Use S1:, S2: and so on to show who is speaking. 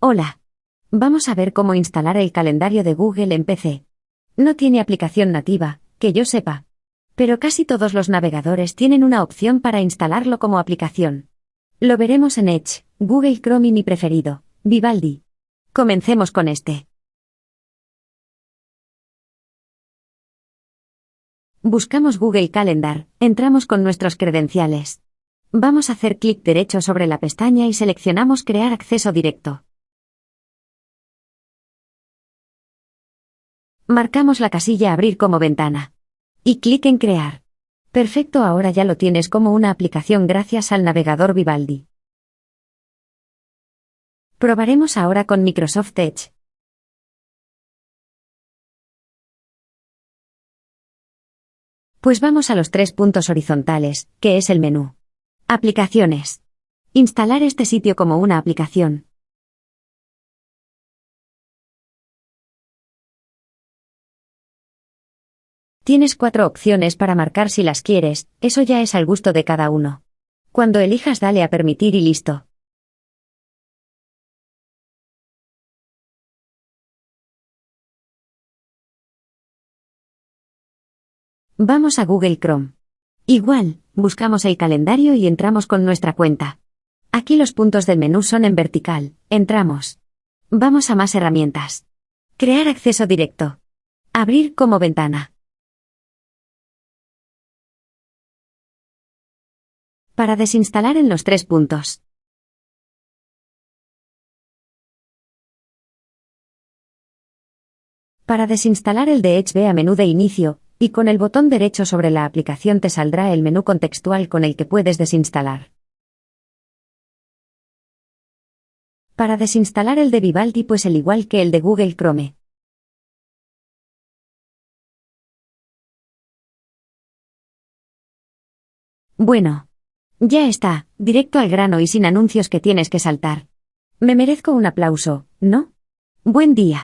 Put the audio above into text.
S1: Hola. Vamos a ver cómo instalar el calendario de Google en PC. No tiene aplicación nativa, que yo sepa. Pero casi todos los navegadores tienen una opción para instalarlo como aplicación. Lo veremos en Edge, Google Chrome y mi preferido, Vivaldi. Comencemos con este. Buscamos Google Calendar, entramos con nuestros credenciales. Vamos a hacer clic derecho sobre la pestaña y seleccionamos Crear acceso directo. Marcamos la casilla Abrir como ventana. Y clic en Crear. Perfecto, ahora ya lo tienes como una aplicación gracias al navegador Vivaldi. Probaremos ahora con Microsoft Edge. Pues vamos a los tres puntos horizontales, que es el menú. Aplicaciones. Instalar este sitio como una aplicación. Tienes cuatro opciones para marcar si las quieres, eso ya es al gusto de cada uno. Cuando elijas dale a permitir y listo. Vamos a Google Chrome. Igual, buscamos el calendario y entramos con nuestra cuenta. Aquí los puntos del menú son en vertical, entramos. Vamos a más herramientas. Crear acceso directo. Abrir como ventana. Para desinstalar en los tres puntos. Para desinstalar el ve a menú de inicio, y con el botón derecho sobre la aplicación te saldrá el menú contextual con el que puedes desinstalar. Para desinstalar el de Vivaldi pues el igual que el de Google Chrome. Bueno. Ya está, directo al grano y sin anuncios que tienes que saltar. Me merezco un aplauso, ¿no? Buen día.